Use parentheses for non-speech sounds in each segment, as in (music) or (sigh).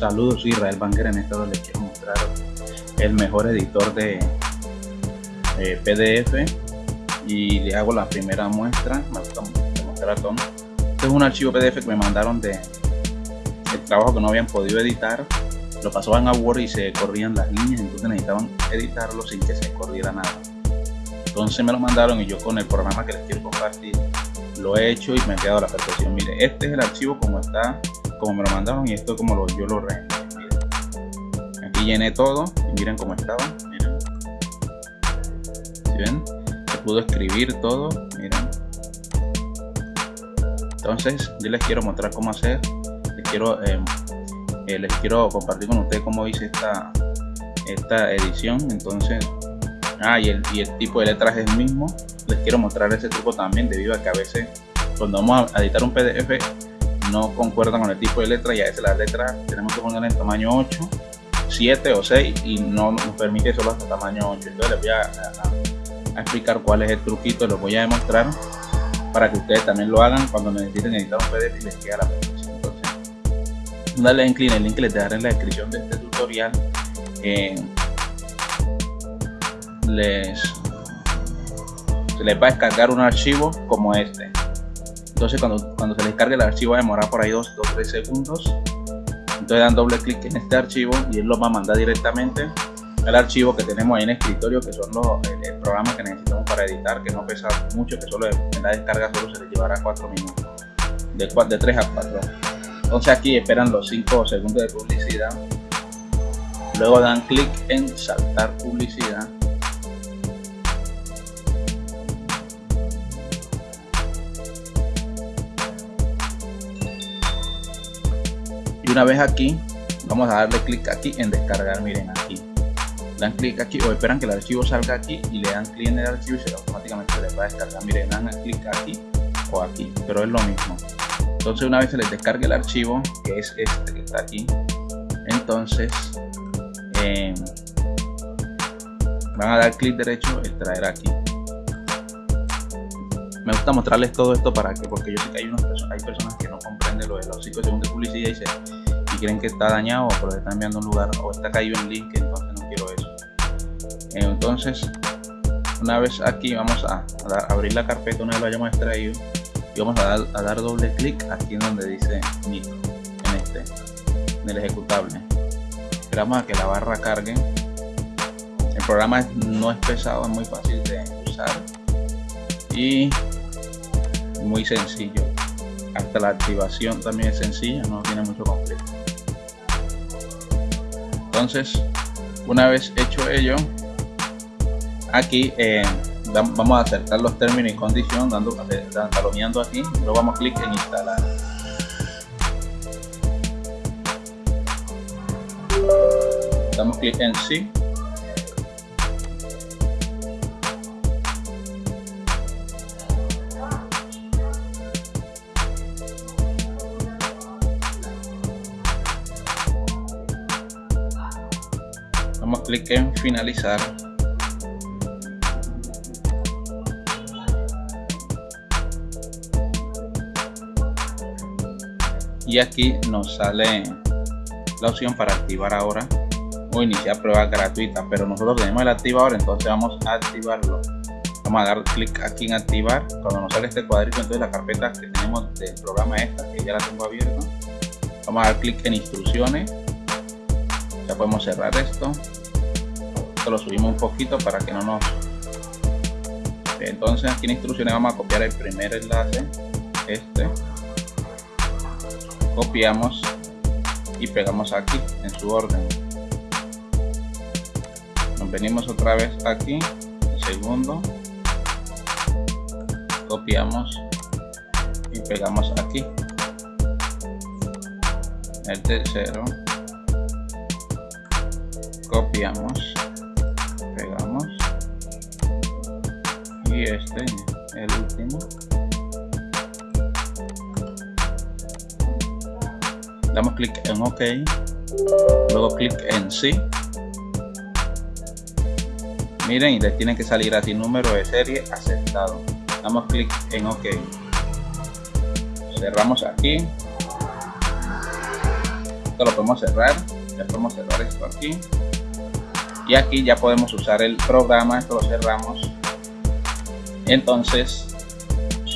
Saludos, Israel Banger. En esta les quiero mostrar el mejor editor de PDF y le hago la primera muestra. Este es un archivo PDF que me mandaron de el trabajo que no habían podido editar. Lo pasaban a Word y se corrían las líneas, entonces necesitaban editarlo sin que se corriera nada. Entonces me lo mandaron y yo con el programa que les quiero compartir lo he hecho y me ha quedado la perfección. Mire, este es el archivo como está como me lo mandaron y esto como lo, yo lo re. Aquí llené todo y miren cómo estaba miren. Ven? se pudo escribir todo miren. Entonces yo les quiero mostrar cómo hacer. Les quiero em, eh, les quiero compartir con ustedes cómo hice esta esta edición. Entonces ah y el, y el tipo de letras es el mismo. Les quiero mostrar ese truco también debido a que a veces cuando vamos a editar un pdf no concuerdan con el tipo de letra y a veces las letras tenemos que poner en tamaño 8 7 o 6 y no nos permite solo hasta tamaño 8 entonces les voy a, explicar cuál es el truquito les voy a demostrar para que ustedes también lo hagan cuando necesiten editar un PDF y les quede la perfección entonces dale en clic el link que les dejaré en la descripción de este tutorial. Eh, les se les va a descargar un archivo como este entonces cuando, cuando se les cargue el archivo va a demorar por ahí 2 o 3 segundos. Entonces dan doble clic en este archivo y él lo va a mandar directamente al archivo que tenemos ahí en escritorio que son los el, programa que necesitamos para editar que no pesa mucho que solo en la descarga solo se les llevará 4 minutos de, de 3 a 4 entonces aquí esperan los 5 segundos de publicidad. Luego dan clic en saltar publicidad una vez aquí vamos a darle clic aquí en descargar miren aquí. Dan clic aquí o esperan que el archivo salga aquí y le dan clic en el archivo y se automáticamente les va a descargar. Miren dan clic aquí o aquí pero es lo mismo. Entonces una vez se les descargue el archivo que es este que está aquí entonces eh, van a dar clic derecho extraer aquí. Me gusta mostrarles todo esto para que porque yo sé que hay, personas, hay personas que no comprenden lo de los 5 segundos de publicidad y, se, y creen que está dañado o que está enviando un lugar o está caído en link entonces no quiero eso. Entonces una vez aquí vamos a, abrir la carpeta una vez lo hayamos extraído y vamos a dar, a dar doble clic aquí en donde dice micro en este en el ejecutable. Esperamos a que la barra cargue. El programa no es pesado es muy fácil de usar y muy sencillo. Hasta la activación también es sencilla no tiene mucho conflicto entonces una vez hecho ello aquí eh, vamos a acercar los términos y condiciones dando taloneando aquí luego vamos a clic en instalar. Damos clic en sí clic en finalizar. Y aquí nos sale la opción para activar ahora o iniciar prueba gratuita pero nosotros tenemos el activador entonces vamos a activarlo. Vamos a dar clic aquí en activar. Cuando nos sale este cuadrito entonces la carpeta que tenemos del programa esta que ya la tengo abierta vamos a dar clic en instrucciones. Ya podemos cerrar esto lo subimos un poquito para que no nos entonces aquí en instrucciones vamos a copiar el primer enlace este. Copiamos y pegamos aquí en su orden. Nos venimos otra vez aquí el segundo. Copiamos y pegamos aquí. El tercero. Copiamos este el último. Damos clic en ok. Luego clic en sí. Miren y les tiene que salir así número de serie aceptado. Damos clic en ok. Cerramos aquí. Esto lo podemos cerrar. Ya podemos cerrar esto aquí. Y aquí ya podemos usar el programa. Esto lo cerramos entonces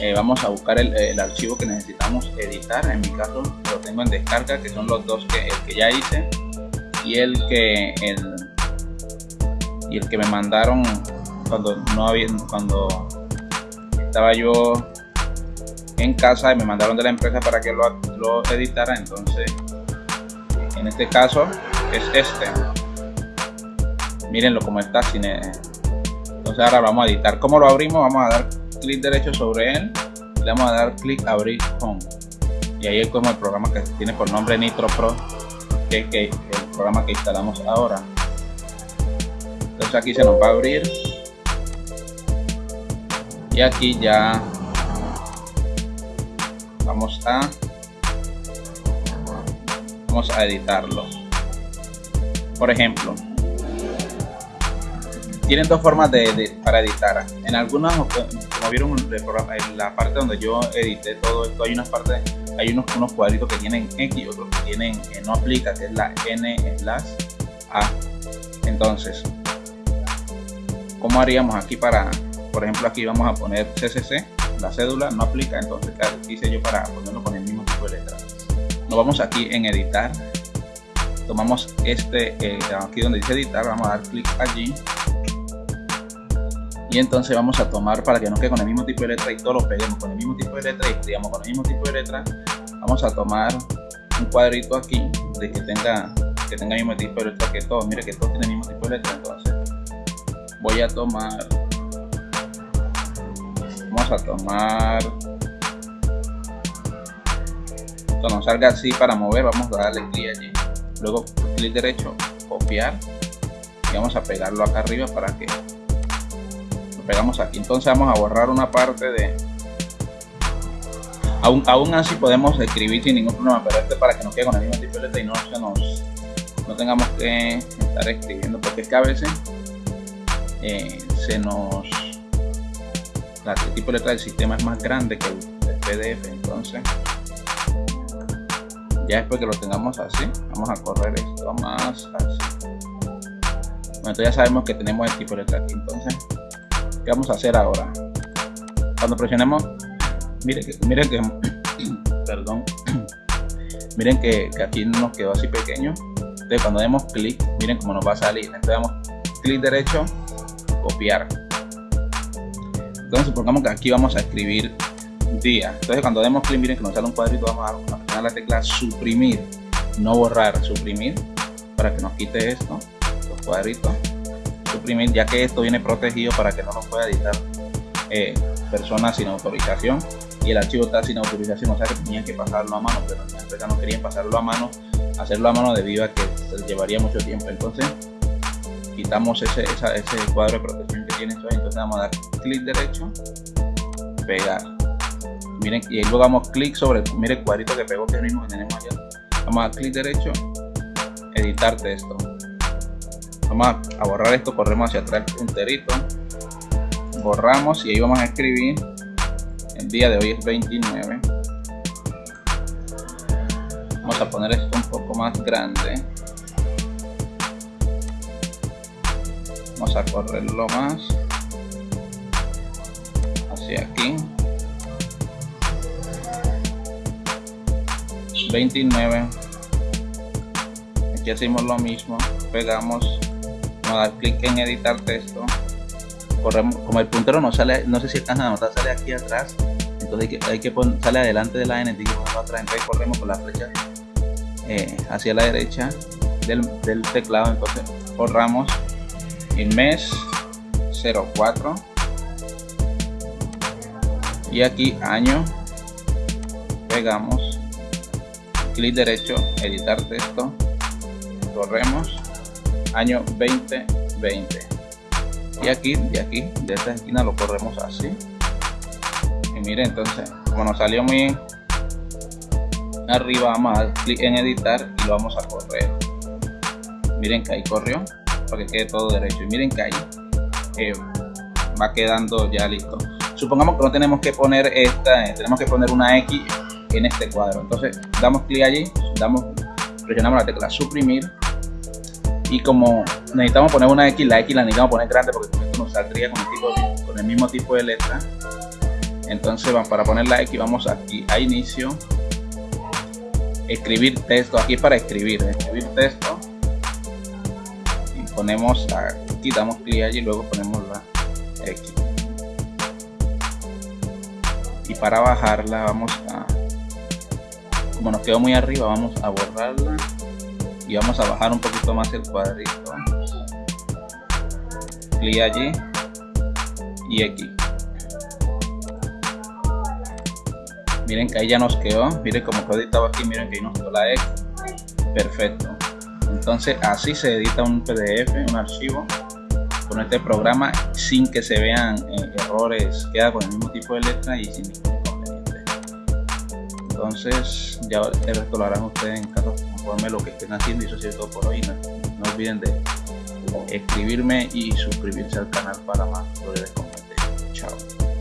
eh, vamos a buscar el, archivo que necesitamos editar. En mi caso lo tengo en descarga que son los dos que el que ya hice y el que el y el que me mandaron cuando no había cuando estaba yo en casa y me mandaron de la empresa para que lo, lo editara. Entonces en este caso es este. Mírenlo como está sin ahora vamos a editar. Como lo abrimos vamos a dar clic derecho sobre él. Le vamos a dar clic abrir con y ahí es como el programa que tiene por nombre Nitro Pro que es el programa que instalamos ahora. Entonces aquí se nos va a abrir. Y aquí ya vamos a vamos a editarlo. Por ejemplo tienen dos formas de, para editar. En algunas como vieron en la parte donde yo edité todo esto hay unas partes hay unos, unos cuadritos que tienen X otros que tienen no aplica que es la N slash A. Entonces ¿cómo haríamos aquí para por ejemplo aquí vamos a poner CCC la cédula no aplica entonces ¿qué hice yo para ponerlo con el mismo tipo de letra nos vamos aquí en editar. Tomamos este eh, aquí donde dice editar vamos a dar clic allí y entonces vamos a tomar para que no quede con el mismo tipo de letra y todo lo peguemos con el mismo tipo de letra y escribamos con el mismo tipo de letra vamos a tomar un cuadrito aquí de que tenga que tenga el mismo tipo de letra que todo mire que todo tiene el mismo tipo de letra entonces voy a tomar vamos a tomar cuando nos salga así para mover vamos a darle clic allí. Luego clic derecho copiar y vamos a pegarlo acá arriba para que pegamos aquí. Entonces vamos a borrar una parte de aún, aún así podemos escribir sin ningún problema pero este para que nos quede con el mismo tipo de letra y no se nos no tengamos que estar escribiendo porque es que a veces eh, se nos la, tipo de letra del sistema es más grande que el, PDF entonces ya después que lo tengamos así vamos a correr esto más así. Bueno, ya sabemos que tenemos el tipo de letra aquí entonces ¿Qué vamos a hacer ahora? Cuando presionemos, miren que, miren que, (clears throat) perdón, (clears throat) miren que, aquí nos quedó así pequeño. Entonces cuando demos clic, miren cómo nos va a salir. Entonces damos clic derecho, copiar. Entonces supongamos que aquí vamos a escribir día. Entonces cuando demos clic, miren que nos sale un cuadrito, vamos a presionar la tecla suprimir, no borrar, suprimir, para que nos quite esto, los cuadritos ya que esto viene protegido para que no nos pueda editar eh, personas sin autorización. Y el archivo está sin autorización o sea que tenían que pasarlo a mano pero en la empresa no querían pasarlo a mano hacerlo a mano debido a que se llevaría mucho tiempo. Entonces quitamos ese, ese cuadro de protección que tiene esto entonces vamos a dar clic derecho pegar. Miren y luego damos clic sobre mire el cuadrito que pegó que es el mismo que tenemos allá. Vamos a dar clic derecho editar texto vamos a borrar esto corremos hacia atrás el punterito borramos y ahí vamos a escribir. El día de hoy es 29 vamos a poner esto un poco más grande. Vamos a correrlo más. Hacia aquí. 29 aquí hacemos lo mismo. Pegamos a dar clic en editar texto corremos como el puntero no sale no sé si alcanza a notar sale aquí atrás. Entonces hay que, poner, sale adelante de la n atrás. Entonces corremos con la flecha eh, hacia la derecha del, del, teclado. Entonces borramos el mes 04 y aquí año pegamos clic derecho editar texto corremos año 2020 y aquí de aquí de esta esquina lo corremos así. Y miren entonces como nos salió muy arriba vamos clic en editar y lo vamos a correr. Miren que ahí corrió para que quede todo derecho. Y miren que ahí eh, va quedando ya listo. Supongamos que no tenemos que poner esta eh, tenemos que poner una X en este cuadro. Entonces damos clic allí damos presionamos la tecla suprimir y como necesitamos poner una X, la X la necesitamos poner grande porque con esto nos saldría con el, tipo, con el mismo tipo de letra. Entonces para poner la X vamos aquí a inicio. Escribir texto. Aquí para escribir escribir texto. Y ponemos aquí damos clic allí y luego ponemos la X. Y para bajarla vamos a como nos quedó muy arriba vamos a borrarla vamos a bajar un poquito más el cuadrito. Clic allí y aquí miren que ahí ya nos quedó. Miren como quedó editado aquí miren que ahí nos quedó la X. Perfecto. Entonces así se edita un pdf un archivo con este programa sin que se vean eh, errores. Queda con el mismo tipo de letra y sin ningún inconveniente. Entonces ya el resto lo harán ustedes en casa lo que estén haciendo y eso es todo por hoy no, no olviden de escribirme y suscribirse al canal para más sobre el Chao.